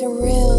surreal.